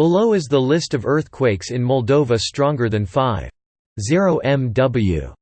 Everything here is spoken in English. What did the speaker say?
Below is the list of earthquakes in Moldova stronger than 5.0 MW.